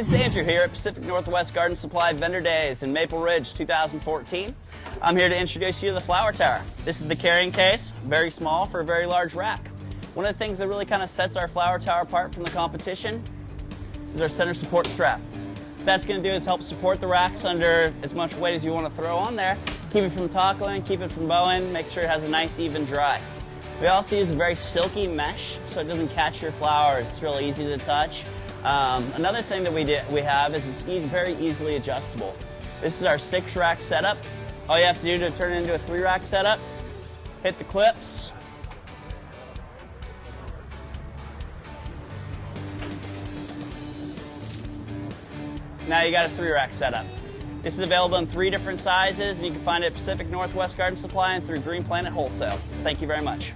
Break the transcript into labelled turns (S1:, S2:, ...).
S1: This is Andrew here at Pacific Northwest Garden Supply Vendor Days in Maple Ridge 2014. I'm here to introduce you to the flower tower. This is the carrying case, very small for a very large rack. One of the things that really kind of sets our flower tower apart from the competition is our center support strap. What that's going to do is help support the racks under as much weight as you want to throw on there, keep it from toppling, keep it from bowing, make sure it has a nice even dry. We also use a very silky mesh so it doesn't catch your flowers. It's really easy to touch. Um, another thing that we, did, we have is it's e very easily adjustable. This is our six rack setup. All you have to do to turn it into a three rack setup, hit the clips, Now you got a three rack setup. This is available in three different sizes and you can find it at Pacific Northwest Garden Supply and through Green Planet Wholesale. Thank you very much.